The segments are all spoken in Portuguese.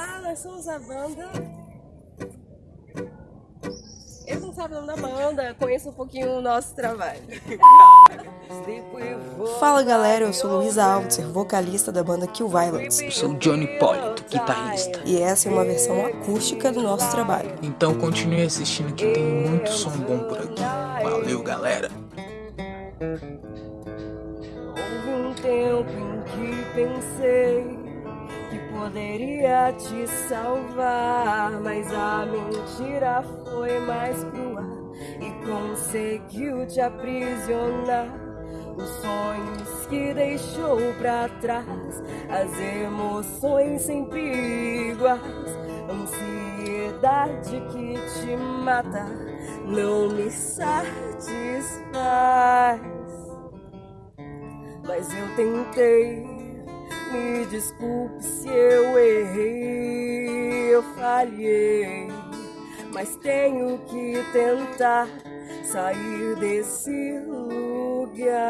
Olá, nós somos a banda. Eles não sabem o nome da banda, conheço um pouquinho o nosso trabalho. Fala galera, eu sou Luísa Altzer, vocalista da banda Kill Violence. Eu sou Johnny Polito, guitarrista. E essa é uma versão acústica do nosso trabalho. Então continue assistindo que tem muito som bom por aqui. Valeu galera! Houve um tempo em que pensei poderia te salvar, mas a mentira foi mais crua e conseguiu te aprisionar. Os sonhos que deixou pra trás, as emoções sempre iguais, ansiedade que te mata, não me satisfaz. Mas eu tentei me desculpe se eu errei, eu falhei, mas tenho que tentar sair desse lugar.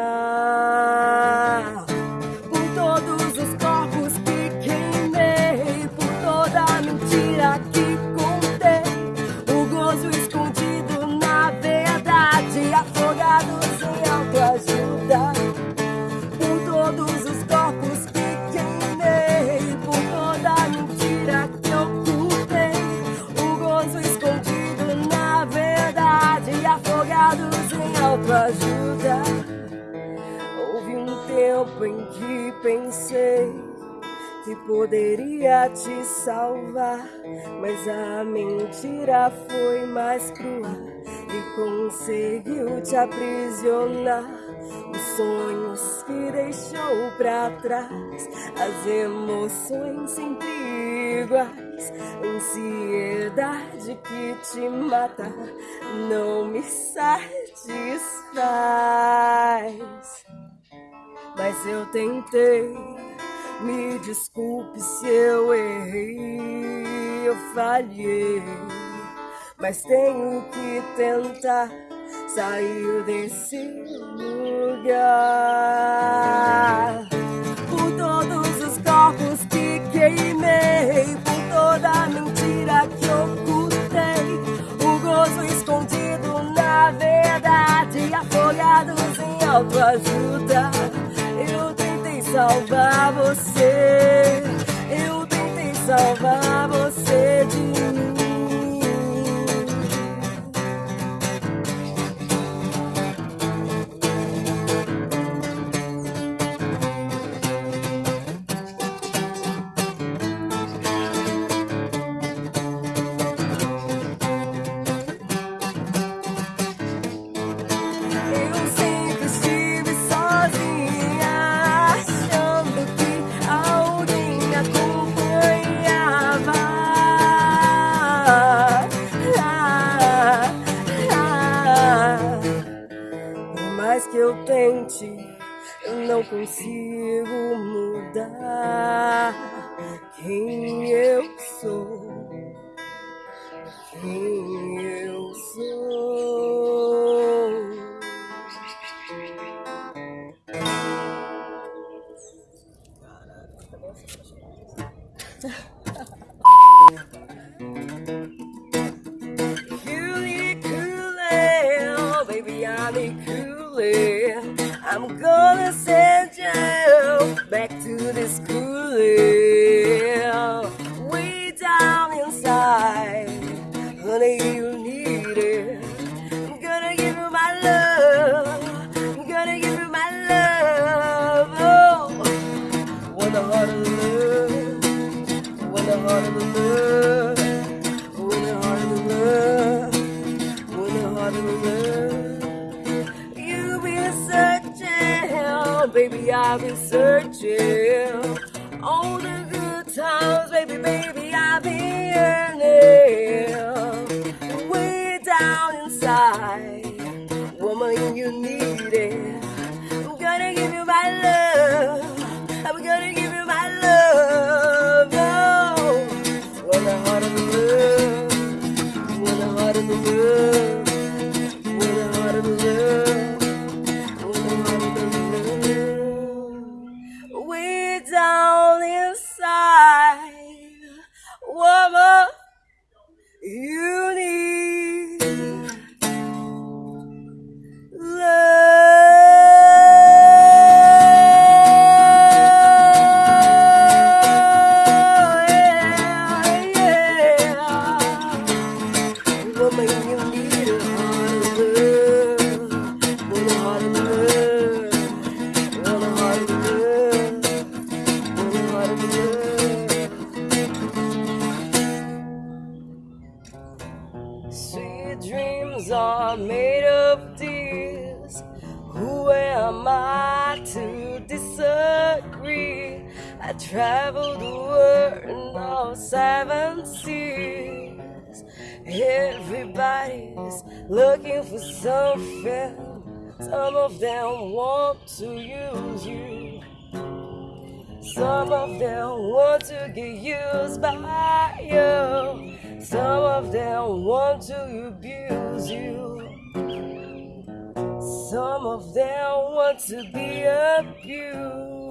Pensei que poderia te salvar, mas a mentira foi mais crua e conseguiu te aprisionar. Os sonhos que deixou pra trás, as emoções sempre iguais, ansiedade que te mata, não me satisfaz. Mas eu tentei, me desculpe se eu errei, eu falhei. Mas tenho que tentar sair desse lugar. Por todos os corpos que queimei, por toda a mentira que ocultei, o gozo escondido na verdade, afogados em autoajuda. Salvar você, eu tentei salvar eu tente, eu não consigo mudar quem eu sou. Quem eu sou. Coolie, I'm gonna send I've been searching. All the good times, Sweet dreams are made of tears. Who am I to disagree? I traveled the world in all seven seas. Everybody's looking for something. Some of them want to use you. Some of them want to get used by you. Some of them want to abuse you. Some of them want to be abused.